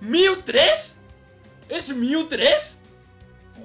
¿Mew 3? ¿Es Mew 3?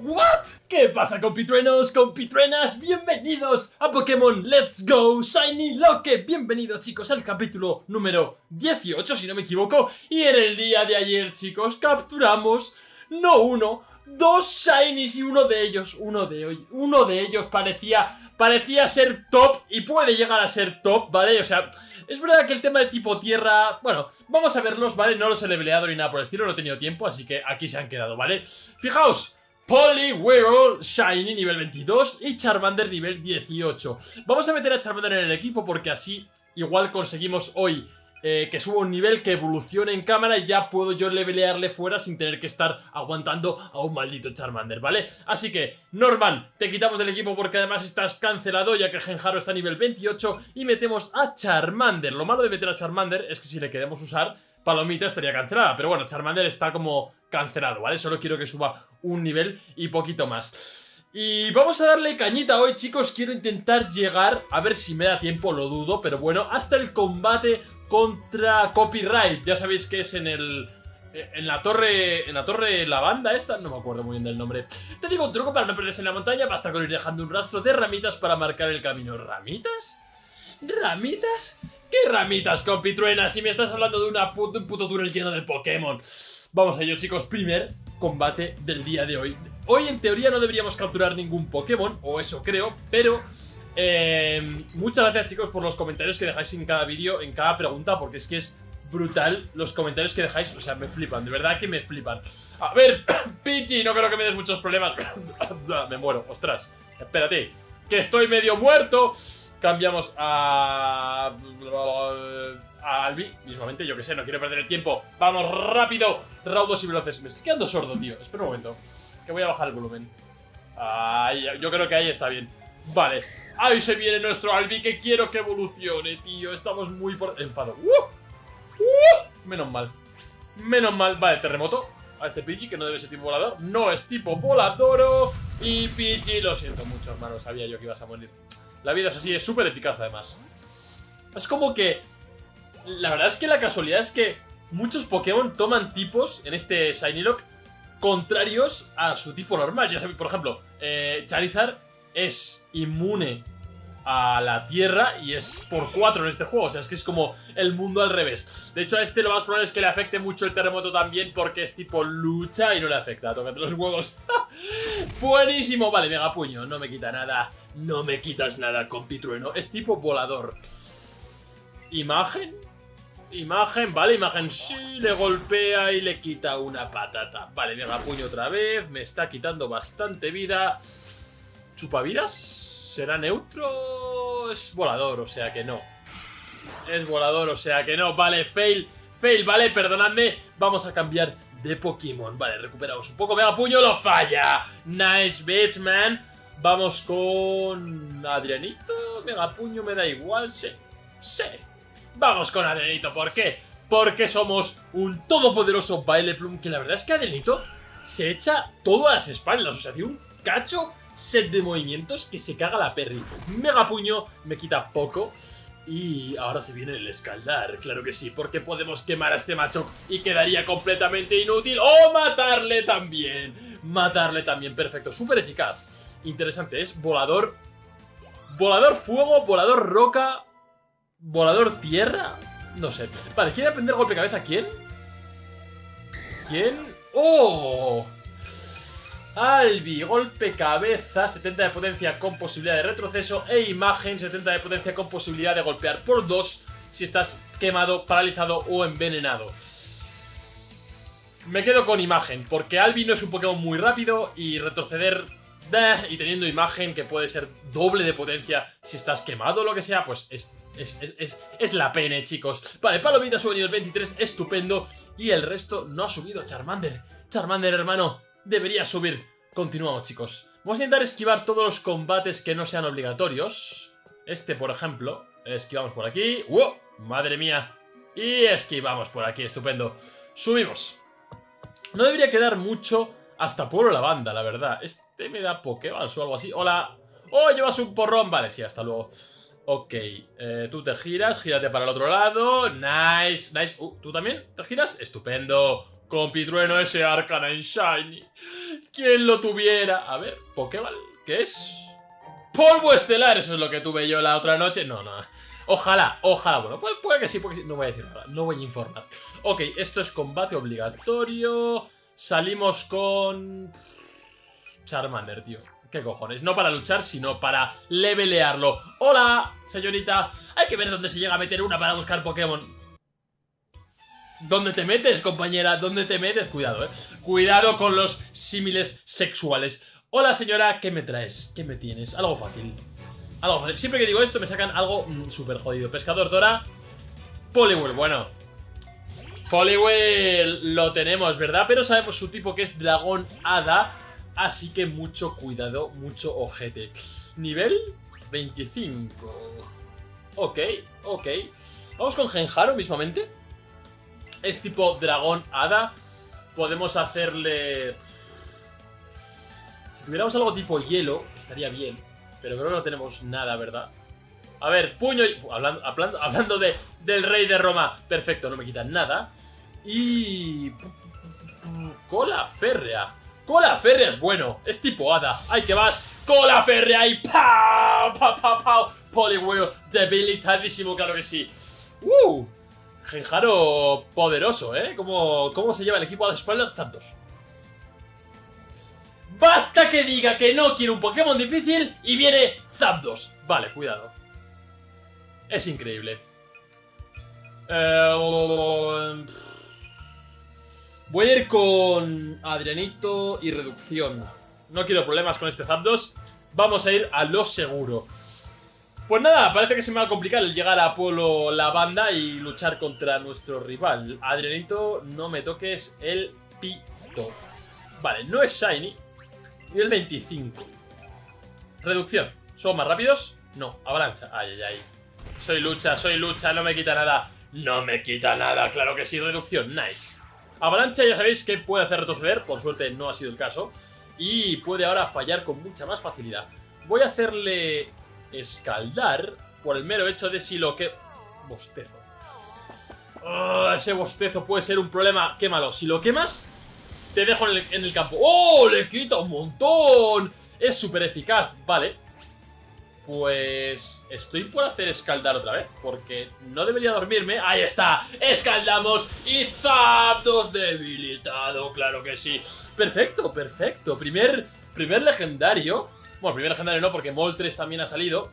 ¿What? ¿Qué pasa compitruenos, compitruenas? Bienvenidos a Pokémon Let's Go Shiny Loque Bienvenidos chicos al capítulo número 18 si no me equivoco Y en el día de ayer chicos capturamos no uno, dos Shinies y uno de ellos, uno de, hoy, uno de ellos parecía, parecía ser top y puede llegar a ser top, ¿vale? O sea, es verdad que el tema del tipo tierra, bueno, vamos a verlos, ¿vale? No los he leveleado ni nada por el estilo, no he tenido tiempo, así que aquí se han quedado, ¿vale? Fijaos, Poliwhirl Shiny nivel 22 y Charmander nivel 18. Vamos a meter a Charmander en el equipo porque así igual conseguimos hoy eh, que suba un nivel, que evolucione en cámara y ya puedo yo levelearle fuera sin tener que estar aguantando a un maldito Charmander, ¿vale? Así que, Norman, te quitamos del equipo porque además estás cancelado ya que Genjaro está a nivel 28 y metemos a Charmander. Lo malo de meter a Charmander es que si le queremos usar, Palomita estaría cancelada, pero bueno, Charmander está como cancelado, ¿vale? Solo quiero que suba un nivel y poquito más. Y vamos a darle cañita hoy, chicos. Quiero intentar llegar, a ver si me da tiempo, lo dudo, pero bueno, hasta el combate contra Copyright. Ya sabéis que es en el... En la torre... En la torre la banda esta, no me acuerdo muy bien del nombre. Te digo un truco para no perderse en la montaña, basta con ir dejando un rastro de ramitas para marcar el camino. ¿Ramitas? ¿Ramitas? ¿Qué ramitas, compitruena? Si me estás hablando de, una un puto túnel lleno de Pokémon. Vamos a ello, chicos. Primer combate del día de hoy. Hoy, en teoría, no deberíamos capturar ningún Pokémon, o eso creo, pero eh, muchas gracias chicos por los comentarios que dejáis en cada vídeo, en cada pregunta, porque es que es brutal los comentarios que dejáis, o sea, me flipan, de verdad que me flipan. A ver, Pichi, no creo que me des muchos problemas, me muero, ostras, espérate, que estoy medio muerto. Cambiamos a... a Albi, mismamente, yo que sé, no quiero perder el tiempo. Vamos, rápido, raudos y veloces. Me estoy quedando sordo, tío, espera un momento, que voy a bajar el volumen. Yo creo que ahí está bien. Vale, Ahí se viene nuestro Albi que quiero que evolucione, tío. Estamos muy por... Enfado. ¡Uh! ¡Uh! Menos mal. Menos mal. Vale, terremoto. A este Pidgey, que no debe ser tipo volador. No es tipo volador. Y Pidgey, lo siento mucho, hermano. Sabía yo que ibas a morir. La vida es así, es súper eficaz además. Es como que... La verdad es que la casualidad es que muchos Pokémon toman tipos en este Shiny Lock contrarios a su tipo normal. Ya sabéis, por ejemplo, eh, Charizard es inmune a la tierra y es por 4 en este juego, o sea, es que es como el mundo al revés. De hecho, a este lo más probable es que le afecte mucho el terremoto también porque es tipo lucha y no le afecta, tócate los huevos. Buenísimo, vale, mega puño, no me quita nada, no me quitas nada, compitrueno, es tipo volador. Imagen, Imagen, vale, imagen sí, le golpea y le quita una patata. Vale, mega puño otra vez, me está quitando bastante vida. ¿Chupavidas? ¿Será neutro? Es volador, o sea que no. Es volador, o sea que no. Vale, fail. Fail, vale, perdonadme. Vamos a cambiar de Pokémon. Vale, recuperamos un poco. Mega puño, lo falla. Nice bitch, man. Vamos con... Adrianito. Mega puño, me da igual. Sí. Sí. Vamos con Adrianito. ¿Por qué? Porque somos un todopoderoso Baile Plum. Que la verdad es que Adrianito se echa todo a las espaldas. O sea, tiene un cacho set de movimientos que se caga la Perry. Mega puño, me quita poco. Y ahora se viene el escaldar, claro que sí, porque podemos quemar a este macho y quedaría completamente inútil. ¡O matarle también! Matarle también, perfecto, súper eficaz. Interesante, es volador... Volador fuego, volador roca... Volador tierra... No sé. Vale, ¿quiere aprender golpe cabeza? ¿Quién? ¿Quién? ¡Oh! Albi, golpe cabeza, 70 de potencia con posibilidad de retroceso e imagen, 70 de potencia con posibilidad de golpear por 2 si estás quemado, paralizado o envenenado. Me quedo con imagen, porque Albi no es un Pokémon muy rápido y retroceder y teniendo imagen que puede ser doble de potencia si estás quemado o lo que sea, pues es, es, la pena, chicos. Vale, Palomita sube nivel 23, estupendo, y el resto no ha subido Charmander. Charmander, hermano, debería subir. Continuamos, chicos. Vamos a intentar esquivar todos los combates que no sean obligatorios. Este, por ejemplo. Esquivamos por aquí. ¡Wow! ¡Madre mía! Y esquivamos por aquí, estupendo. Subimos. No debería quedar mucho hasta Pueblo la banda, la verdad. Este me da Pokéballs o algo así. ¡Hola! ¡Oh, llevas un porrón! Vale, sí, hasta luego. Ok, eh, tú te giras, gírate para el otro lado. Nice, nice. Uh, ¿Tú también te giras? Estupendo. Compitrueno ese Arcanine Shiny. ¿Quién lo tuviera? A ver, Pokéball, ¿qué es? Polvo estelar, eso es lo que tuve yo la otra noche. No, no. Ojalá, ojalá. Bueno, puede, que sí, puede que sí. No voy a decir nada, no voy a informar. Ok, esto es combate obligatorio. Salimos con... Charmander, tío. ¿Qué cojones? No para luchar, sino para levelearlo. ¡Hola, señorita! Hay que ver dónde se llega a meter una para buscar Pokémon. ¿Dónde te metes, compañera? ¿Dónde te metes? Cuidado, eh. Cuidado con los símiles sexuales. Hola, señora, ¿qué me traes? ¿Qué me tienes? Algo fácil. Algo fácil. Siempre que digo esto me sacan algo mm, súper jodido. Pescador Dora. Poliwhirl, bueno. Poliwhirl lo tenemos, ¿verdad? Pero sabemos su tipo que es Dragón Hada. Así que mucho cuidado, mucho ojete. Nivel 25. Ok, ok. Vamos con Genjaro mismamente. Es tipo dragón hada. Podemos hacerle... Si tuviéramos algo tipo hielo, estaría bien. Pero creo que no tenemos nada, ¿verdad? A ver, puño y... Hablando, hablando, hablando de, del rey de Roma. Perfecto, no me quitan nada. Y... Cola férrea. Cola férrea es bueno. Es tipo hada. ¡Ay, que vas! ¡Cola férrea! ¡Y ¡Pau! ¡Pau, pau, pau! Poliwhirl debilitadísimo, claro que sí. ¡Uh! Genjaro poderoso, ¿eh? ¿Cómo, ¿Cómo se lleva el equipo a las espaldas? Tantos. ¡Basta que diga que no quiere un Pokémon difícil y viene Zapdos! Vale, cuidado. Es increíble. Eh, voy a ir con Adrianito y reducción. No quiero problemas con este Zapdos. Vamos a ir a lo seguro. Pues nada, parece que se me va a complicar el llegar a Pueblo La Banda y luchar contra nuestro rival. Adrianito, no me toques el pito. Vale, no es Shiny. Y el 25. Reducción. ¿Son más rápidos? No, avalancha. Ay, ay, ay. Soy lucha, soy lucha, no me quita nada. No me quita nada, claro que sí, reducción, nice. Avalancha ya sabéis que puede hacer retroceder, por suerte no ha sido el caso. Y puede ahora fallar con mucha más facilidad. Voy a hacerle escaldar por el mero hecho de si lo que... Bostezo. Oh, ese bostezo puede ser un problema. Quémalo. Si lo quemas, te dejo en el, campo. ¡Oh! Le quita un montón. Es súper eficaz. Vale. Pues estoy por hacer escaldar otra vez, porque no debería dormirme. ¡Ahí está! ¡Escaldamos! ¡Y Zapdos debilitado! ¡Claro que sí! ¡Perfecto, perfecto! Primer, primer legendario. Bueno, primer legendario no, porque Moltres también ha salido.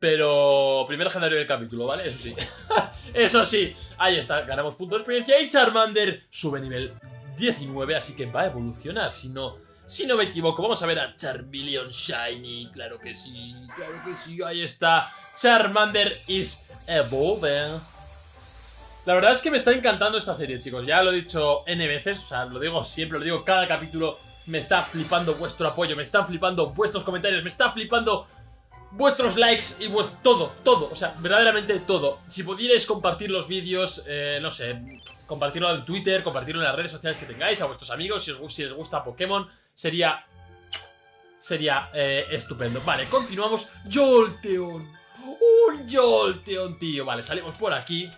Pero primer legendario del capítulo, ¿vale? Eso sí. Eso sí. Ahí está, ganamos puntos de experiencia y Charmander sube nivel 19, así que va a evolucionar, si no si no me equivoco, vamos a ver a Charmeleon Shiny. Claro que sí, claro que sí. Ahí está. Charmander is evolving. La verdad es que me está encantando esta serie, chicos. Ya lo he dicho N veces, o sea, lo digo siempre, lo digo cada capítulo. Me está flipando vuestro apoyo, me están flipando vuestros comentarios, me está flipando vuestros likes y vuestro todo, todo, o sea, verdaderamente todo. Si pudierais compartir los vídeos, eh, no sé, compartirlo en Twitter, compartirlo en las redes sociales que tengáis, a vuestros amigos, si os, gusta Pokémon, sería... Sería eh, estupendo. Vale, continuamos. Jolteon. Un Jolteon, tío. Vale, salimos por aquí.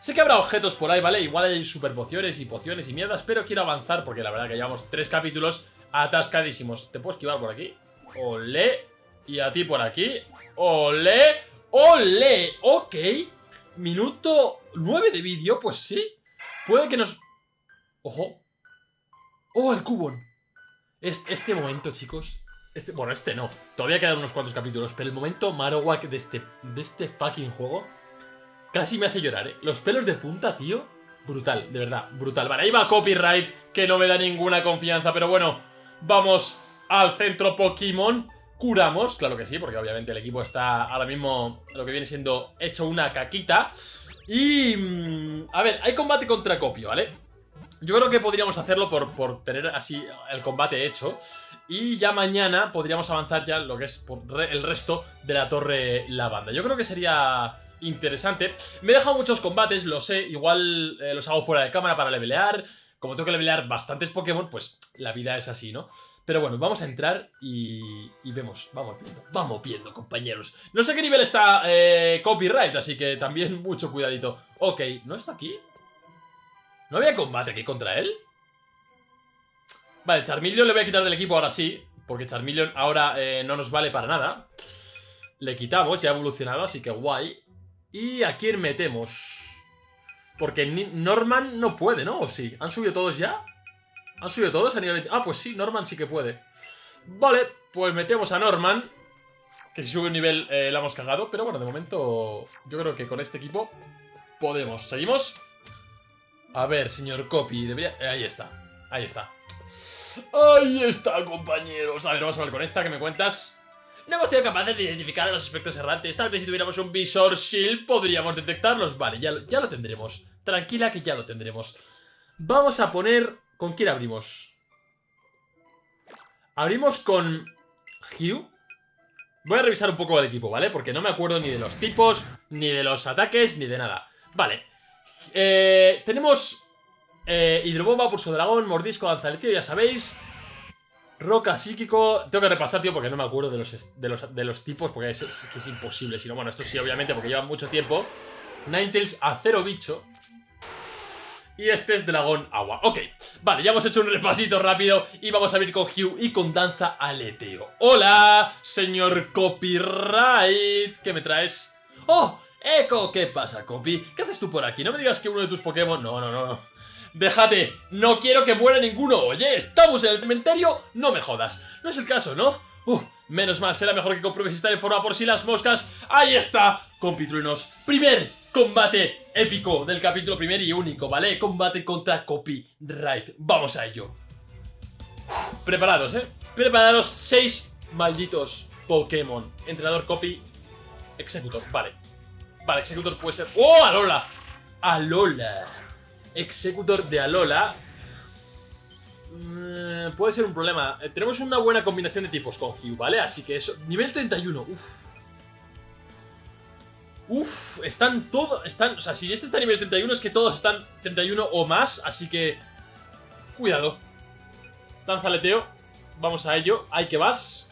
Sé que habrá objetos por ahí, ¿vale? Igual hay super pociones y pociones y mierdas, pero quiero avanzar porque la verdad que llevamos tres capítulos atascadísimos. ¿Te puedo esquivar por aquí? Ole. Y a ti por aquí. Ole. Ole. Ok. Minuto 9 de vídeo, pues sí. Puede que nos... Ojo. Oh, el cubón. Este momento, chicos. Este, bueno, este no. Todavía quedan unos cuantos capítulos. Pero el momento Marowak de este, de este fucking juego casi me hace llorar, ¿eh? Los pelos de punta, tío. Brutal, de verdad, brutal. Vale, ahí va copyright, que no me da ninguna confianza. Pero bueno, vamos al centro Pokémon. Curamos, claro que sí, porque obviamente el equipo está ahora mismo lo que viene siendo hecho una caquita. Y... Mm, a ver, hay combate contra Copio, ¿vale? Yo creo que podríamos hacerlo por, tener así el combate hecho. Y ya mañana podríamos avanzar ya lo que es por el resto de la torre lavanda. Yo creo que sería interesante. Me he dejado muchos combates, lo sé. Igual eh, los hago fuera de cámara para levelear. Como tengo que levelear bastantes Pokémon, pues la vida es así, ¿no? Pero bueno, vamos a entrar y, y vemos, vamos viendo, vamos viendo, compañeros. No sé qué nivel está eh, copyright, así que también mucho cuidadito. Ok, ¿no está aquí? ¿No había combate aquí contra él? Vale, Charmeleon le voy a quitar del equipo ahora sí. Porque Charmeleon ahora eh, no nos vale para nada. Le quitamos, ya ha evolucionado, así que guay. ¿Y a quién metemos? Porque Norman no puede, ¿no? ¿O sí? ¿Han subido todos ya? ¿Han subido todos a nivel Ah, pues sí, Norman sí que puede. Vale, pues metemos a Norman. Que si sube un nivel eh, la hemos cagado. Pero bueno, de momento yo creo que con este equipo podemos. ¿Seguimos? A ver, señor Copy, debería... Eh, ahí está, ahí está. Ahí está, compañeros. A ver, vamos a ver con esta, que me cuentas? No hemos sido capaces de identificar a los aspectos errantes. Tal vez si tuviéramos un visor shield podríamos detectarlos. Vale, ya, lo tendremos. Tranquila que ya lo tendremos. Vamos a poner... ¿Con quién abrimos? Abrimos con... Hugh. Voy a revisar un poco el equipo, ¿vale? Porque no me acuerdo ni de los tipos, ni de los ataques, ni de nada. Vale. Eh, tenemos eh, Hidrobomba, Pulso Dragón, Mordisco, Danzaletio, ya sabéis. Roca psíquico. Tengo que repasar, tío, porque no me acuerdo de los, de los, tipos, porque es, imposible. Si no, bueno, esto sí, obviamente, porque lleva mucho tiempo. Ninetales, acero bicho. Y este es dragón agua. Ok, vale, ya hemos hecho un repasito rápido y vamos a ir con Hugh y con danza aleteo. ¡Hola, señor copyright! ¿Qué me traes? ¡Oh! ¡Eco! ¿Qué pasa, Copy? ¿Qué haces tú por aquí? No me digas que uno de tus Pokémon... No, no, no, no. Déjate, no quiero que muera ninguno. Oye, estamos en el cementerio, no me jodas. No es el caso, ¿no? Uh, menos mal, será mejor que compruebes estar en forma por si las moscas. Ahí está, compitruenos. Primer combate épico del capítulo primero y único, ¿vale? Combate contra Copyright. Vamos a ello. preparados, ¿eh? Preparados, seis malditos Pokémon. Entrenador Copy, Executor, vale. Vale, Executor puede ser... ¡Oh, Alola! ¡Alola! Executor de Alola. Mm, puede ser un problema. Eh, tenemos una buena combinación de tipos con Hugh, ¿vale? Así que eso... Nivel 31. Uf. Uf, están todos... Están, o sea, si este está a nivel 31 es que todos están 31 o más. Así que... Cuidado. Danzaleteo. Vamos a ello. Hay que vas.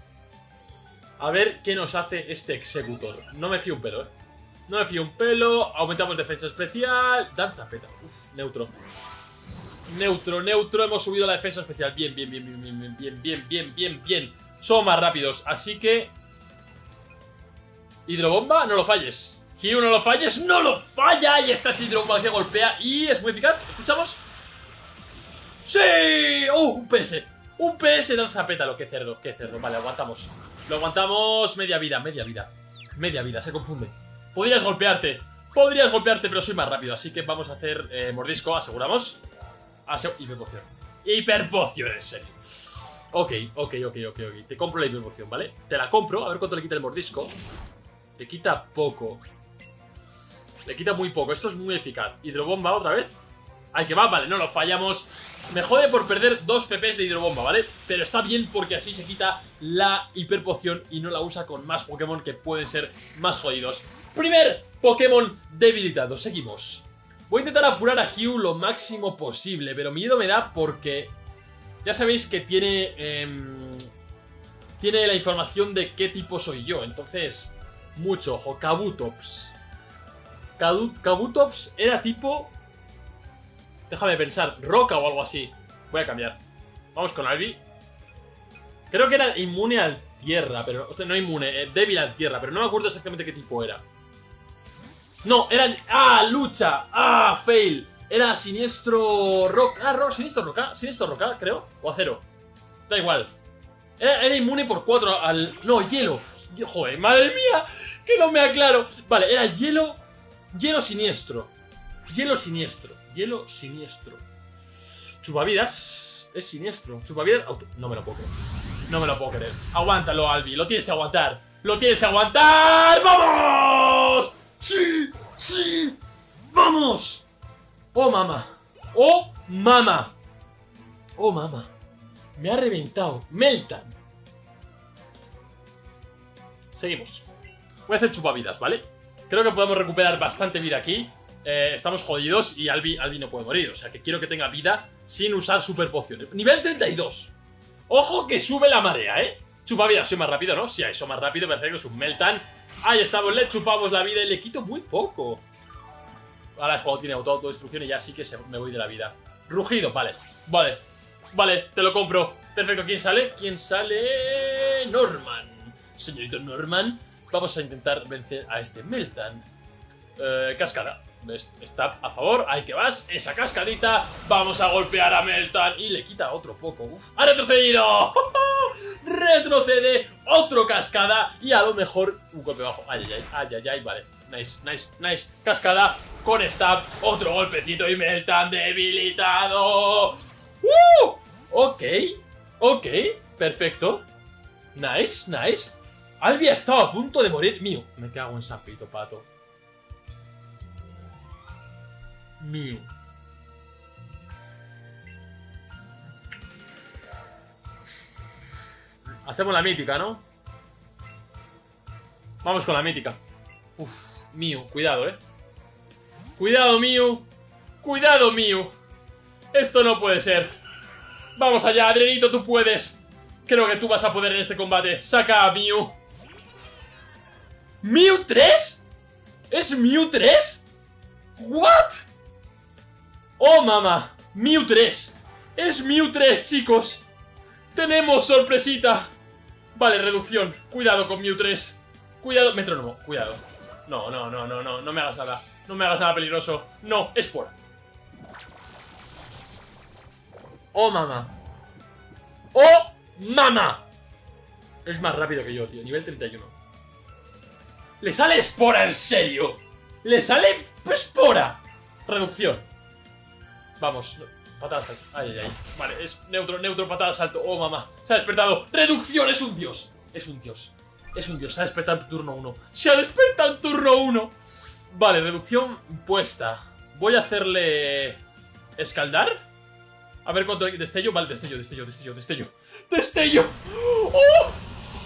A ver qué nos hace este Executor. No me fío un pedo, ¿eh? No me fío un pelo. Aumentamos defensa especial. Danza peta. Uf, neutro. Neutro, neutro. Hemos subido la defensa especial. Bien, bien, bien, bien, bien, bien, bien, bien, bien, bien. Somos más rápidos. Así que... Hidrobomba, no lo falles. Hugh, no lo falles. ¡No lo falla! Y esta es hidrobomba que golpea y es muy eficaz. ¿Escuchamos? ¡Sí! ¡Oh! Un PS. Un PS danza pétalo. ¡Qué cerdo! ¡Qué cerdo! Vale, aguantamos. Lo aguantamos media vida, media vida. Media vida, se confunde. Podrías golpearte. Podrías golpearte, pero soy más rápido. Así que vamos a hacer eh, mordisco, aseguramos. hiperpoción. Hiperpoción, en serio. Ok, ok, ok, ok, ok. Te compro la hiperpoción, ¿vale? Te la compro, a ver cuánto le quita el mordisco. Le quita poco. Le quita muy poco. Esto es muy eficaz. Hidrobomba otra vez. Ay, que va, vale, no lo fallamos. Me jode por perder dos PPs de hidrobomba, ¿vale? Pero está bien porque así se quita la hiperpoción y no la usa con más Pokémon que pueden ser más jodidos. Primer Pokémon debilitado. Seguimos. Voy a intentar apurar a Hugh lo máximo posible, pero miedo me da porque... Ya sabéis que tiene... Em, tiene la información de qué tipo soy yo, entonces... Mucho ojo. Kabutops. Kabutops era tipo Déjame pensar, roca o algo así. Voy a cambiar. Vamos con Albi. Creo que era inmune al tierra, pero... O sea, no inmune, eh, débil al tierra, pero no me acuerdo exactamente qué tipo era. No, era... ¡Ah! ¡Lucha! ¡Ah! ¡Fail! Era siniestro... Roca... Ah, rock, siniestro roca. Siniestro roca, creo. O acero. Da igual. Era, inmune por 4 al... No, hielo. Joder, madre mía. Que no me aclaro. Vale, era hielo... Hielo siniestro. Hielo siniestro. Hielo siniestro. Chupavidas es siniestro. Chupavidas... No me lo puedo creer. No me lo puedo creer. Aguántalo, Albi. Lo tienes que aguantar. ¡Lo tienes que aguantar! ¡Vamos! ¡Sí! ¡Sí! ¡Vamos! ¡Oh, mamá! ¡Oh, mamá! ¡Oh, mamá! Me ha reventado. Meltan. Seguimos. Voy a hacer chupavidas, ¿vale? Creo que podemos recuperar bastante vida aquí. Eh, estamos jodidos y Albi, Albi no puede morir. O sea que quiero que tenga vida sin usar super pociones. Nivel 32. Ojo que sube la marea, ¿eh? Chupa vida, soy más rápido, ¿no? Si eso más rápido, que es un Meltan. Ahí estamos, le chupamos la vida y le quito muy poco. Ahora el juego tiene auto autodestrucción y ya sí que me voy de la vida. Rugido, vale. Vale. Vale, te lo compro. Perfecto, ¿quién sale? ¿Quién sale? Norman. Señorito Norman, vamos a intentar vencer a este Meltan. Eh, cascada. Está a favor, ahí que vas, esa cascadita, vamos a golpear a Meltan y le quita otro poco. Uf. ¡Ha retrocedido! Retrocede, otro cascada y a lo mejor un golpe bajo. Ay, ay, ay, ay, ay, vale. Nice, nice, nice. Cascada con stab, otro golpecito y Meltan debilitado. ¡Uh! Ok, ok, perfecto. Nice, nice. Albi ha estado a punto de morir. Mío, me cago en San Pito, pato. Mío. Hacemos la mítica, ¿no? Vamos con la mítica. Uf, mío, cuidado, ¿eh? Cuidado, mío. Cuidado, mío. Esto no puede ser. Vamos allá, Adrianito, tú puedes. Creo que tú vas a poder en este combate. Saca a Mew. ¿Mew 3? ¿Es Mew 3? ¿What? ¡Oh, mamá! Mew 3. Es Mew 3, chicos. Tenemos sorpresita. Vale, reducción. Cuidado con Mew 3. Cuidado. Metrónomo, cuidado. No, no, no, no, no. No me hagas nada. No me hagas nada peligroso. No, es por. ¡Oh, mamá! ¡Oh, mamá! Es más rápido que yo, tío. Nivel 31. ¡Le sale espora, en serio! ¡Le sale espora! Reducción. Vamos, patada salto. Ay, ay, ay. Vale, es neutro, neutro, patada salto. Oh, mamá. Se ha despertado. ¡Reducción! Es un dios. Es un dios. Es un dios. Se ha despertado en turno 1. Se ha despertado en turno 1. Vale, reducción puesta. Voy a hacerle... ¿Escaldar? A ver cuánto... ¿Destello? Vale, destello, destello, destello, destello. ¡Destello! ¡Oh!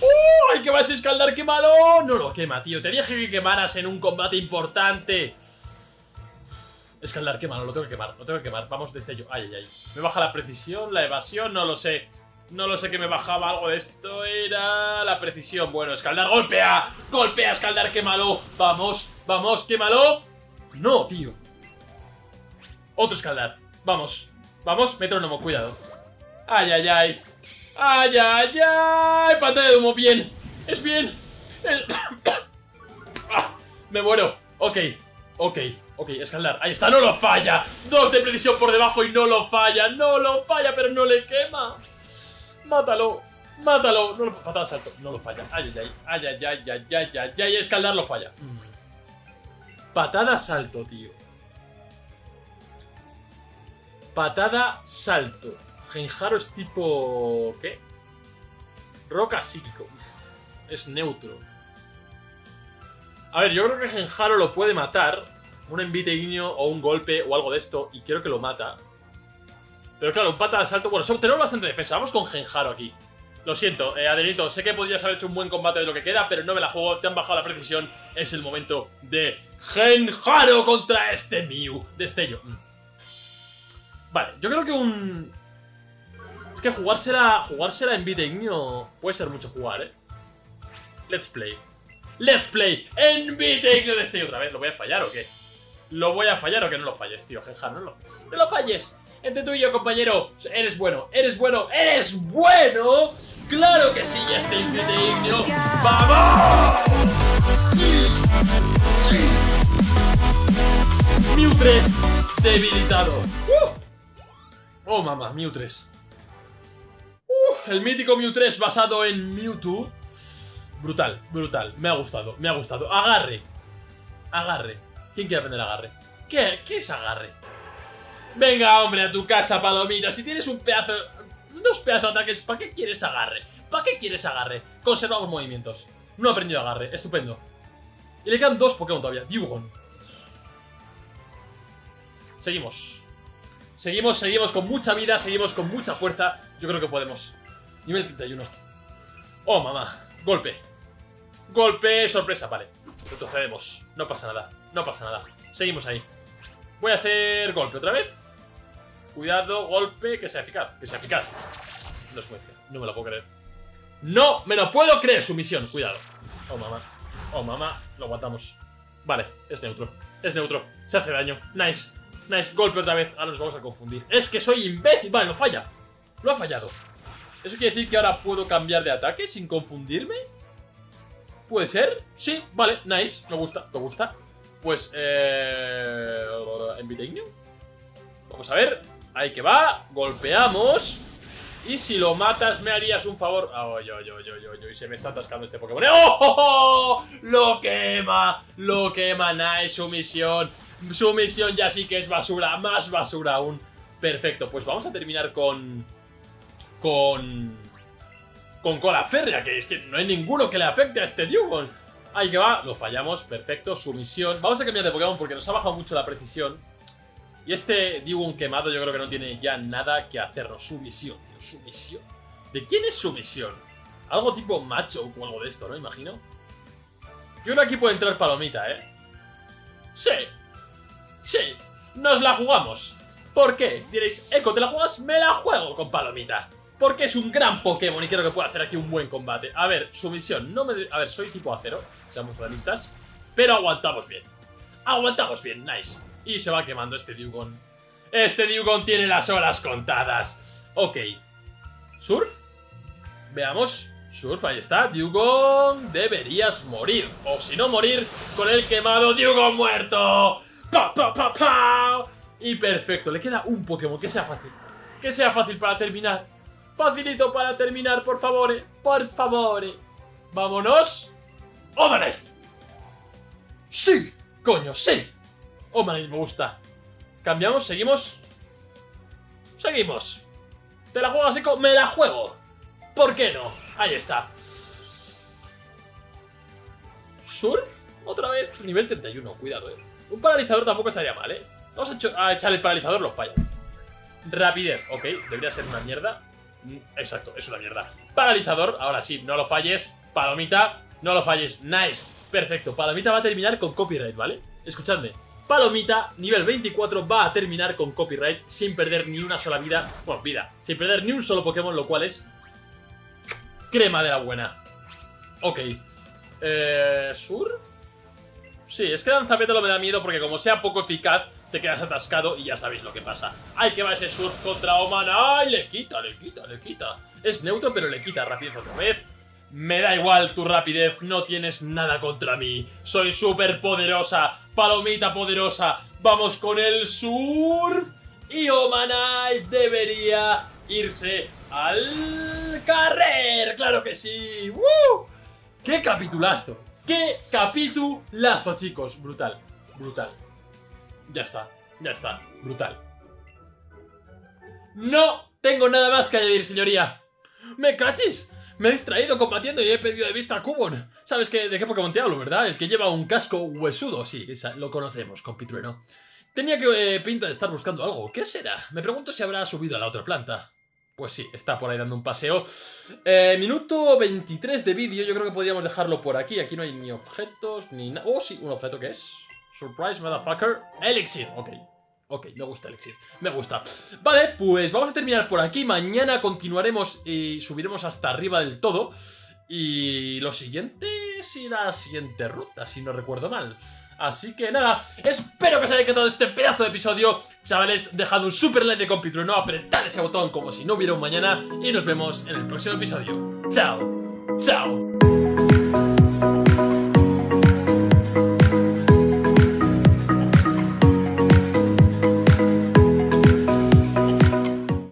¡Oh! ¡Ay, que vas a escaldar! ¡Qué malo! No lo quema, tío. Te dije que quemaras en un combate importante. Escalar, qué malo, lo tengo que quemar, lo tengo que quemar. Vamos, destello. Ay, ay, ay. Me baja la precisión, la evasión, no lo sé. No lo sé que me bajaba algo de esto. Era la precisión. Bueno, escaldar, golpea. Golpea, escaldar, qué malo. Vamos, vamos, qué malo. No, tío. Otro escaldar. Vamos, vamos, metrónomo, cuidado. Ay, ay, ay. Ay, ay, ay. Pantalla de humo, bien. Es bien. Ah, me muero. Ok, ok. Ok, escalar. Ahí está, no lo falla. Dos de precisión por debajo y no lo falla. No lo falla, pero no le quema. Mátalo. Mátalo. Patada salto. No lo falla. Ay, ay, ay. Ay, ay, ay, ay, ay, ay, Escalar lo falla. Patada salto, tío. Patada salto. Genjaro es tipo... ¿Qué? Roca psíquico. Es neutro. A ver, yo creo que Genjaro lo puede matar un envite ignio o un golpe o algo de esto y creo que lo mata. Pero claro, un pata de asalto... Bueno, tenemos bastante defensa. Vamos con Genjaro aquí. Lo siento, eh, Adelito, sé que podrías haber hecho un buen combate de lo que queda, pero no me la juego, te han bajado la precisión. Es el momento de Genjaro contra este Mew. Destello. Mm. Vale, yo creo que un... Es que jugársela, jugársela en Ignio puede ser mucho jugar, ¿eh? Let's play. Let's play en Ignio Destello otra vez. ¿Lo voy a fallar o qué? ¿Lo voy a fallar o que no lo falles, tío? Genja, no lo, no lo falles. Entre tú y yo, compañero. Eres bueno, eres bueno, eres bueno. ¡Claro que sí! Está Ignio. ¡Vamos! ¡Sí! ¡Sí! Mew 3 debilitado. ¡Uh! Oh, mamá, Mew 3. Uh, el mítico Mew 3 basado en Mewtwo. Brutal, brutal. Me ha gustado, me ha gustado. Agarre. Agarre. ¿Quién quiere aprender agarre? ¿Qué, ¿Qué es agarre? Venga, hombre, a tu casa, palomita. Si tienes un pedazo... Dos pedazos de ataques, ¿para qué quieres agarre? ¿Para qué quieres agarre? Conservamos movimientos. No ha aprendido agarre. Estupendo. Y le quedan dos Pokémon todavía. Dewgon. Seguimos. Seguimos, seguimos con mucha vida, seguimos con mucha fuerza. Yo creo que podemos. Nivel 31. Oh, mamá. Golpe. Golpe, sorpresa, vale. Retrocedemos. No pasa nada. No pasa nada. Seguimos ahí. Voy a hacer golpe otra vez. Cuidado, golpe, que sea eficaz. Que sea eficaz. No es No me lo puedo creer. ¡No me lo puedo creer! Su misión. Cuidado. Oh, mamá. Oh, mamá. Lo aguantamos. Vale, es neutro. Es neutro. Se hace daño. Nice. Nice. Golpe otra vez. Ahora nos vamos a confundir. Es que soy imbécil. Vale, no falla. Lo ha fallado. ¿Eso quiere decir que ahora puedo cambiar de ataque sin confundirme? ¿Puede ser? Sí, vale, nice. Me gusta, me gusta. Pues, eh... Invitainium. Vamos a ver. Ahí que va. Golpeamos. Y si lo matas, me harías un favor. Oh, yo, yo, yo, yo. Y se me está atascando este Pokémon. ¡Oh, oh, oh! Lo quema. Lo quema. Nice. Sumisión. Sumisión ya sí que es basura. Más basura aún. Perfecto. Pues vamos a terminar con... Con... Con cola férrea. Que es que no hay ninguno que le afecte a este Dugong. Ahí que va. Lo fallamos. Perfecto. Sumisión. Vamos a cambiar de Pokémon porque nos ha bajado mucho la precisión. Y este Digun quemado yo creo que no tiene ya nada que hacernos. Su misión, tío, su misión. ¿De quién es su misión? Algo tipo macho o algo de esto, ¿no? Imagino. Yo creo que aquí puede entrar Palomita, ¿eh? Sí. Sí. Nos la jugamos. ¿Por qué? Diréis, Eco, ¿te la juegas? Me la juego con Palomita. Porque es un gran Pokémon y creo que puede hacer aquí un buen combate. A ver, su misión no me... A ver, soy tipo acero, seamos realistas. Pero aguantamos bien. Aguantamos bien, nice. Y se va quemando este Dugong. Este Dugong tiene las horas contadas. Ok. ¿Surf? Veamos. Surf, ahí está. Dugong, deberías morir. O si no morir, con el quemado Dugong muerto. ¡Pa, pa, pa, pa! Y perfecto. Le queda un Pokémon que sea fácil. Que sea fácil para terminar. Facilito para terminar, por favor. Por favor. Vámonos. ¡Omanes! ¡Sí! ¡Coño, sí! Oh, me gusta. Cambiamos, seguimos. Seguimos. ¿Te la juegas, Eco? ¡Me la juego! ¿Por qué no? Ahí está. ¿Surf? Otra vez. Nivel 31, cuidado, eh. Un paralizador tampoco estaría mal, eh. Vamos a, echar el paralizador, lo falla. Rapidez, ok. Debería ser una mierda. Exacto, es una mierda. Paralizador, ahora sí, no lo falles. Palomita, no lo falles. Nice. Perfecto. Palomita va a terminar con copyright, ¿vale? Escuchadme. Palomita, nivel 24, va a terminar con copyright sin perder ni una sola vida. Bueno, vida. Sin perder ni un solo Pokémon, lo cual es... Crema de la buena. Ok. Eh... ¿Surf? Sí, es que Danzapétalo me da miedo porque como sea poco eficaz, te quedas atascado y ya sabéis lo que pasa. ¡Ay, que va ese Surf contra Oman! ¡Ay, le quita, le quita, le quita! Es neutro, pero le quita rapidez otra vez. Me da igual tu rapidez, no tienes nada contra mí. Soy súper poderosa, palomita poderosa. Vamos con el surf. Y Omanai debería irse al carrer. ¡Claro que sí! ¡Woo! ¡Qué capitulazo! ¡Qué capitulazo, chicos! Brutal, brutal. Ya está, ya está, brutal. No tengo nada más que añadir, señoría. ¡Me cachis! Me he distraído combatiendo y he perdido de vista a Cubon. ¿Sabes qué, de qué Pokémon te hablo, verdad? El que lleva un casco huesudo. Sí, lo conocemos, compitrueno. Tenía que eh, pinta de estar buscando algo. ¿Qué será? Me pregunto si habrá subido a la otra planta. Pues sí, está por ahí dando un paseo. Eh, minuto 23 de vídeo. Yo creo que podríamos dejarlo por aquí. Aquí no hay ni objetos, ni nada. Oh, sí, un objeto que es. Surprise, motherfucker. Elixir. Ok. Ok, me gusta Elixir, me gusta. Vale, pues vamos a terminar por aquí. Mañana continuaremos y subiremos hasta arriba del todo. Y lo siguiente será la siguiente ruta, si no recuerdo mal. Así que nada, espero que os haya encantado este pedazo de episodio. Chavales, dejad un super like de no apretad ese botón como si no hubiera un mañana. Y nos vemos en el próximo episodio. Chao, chao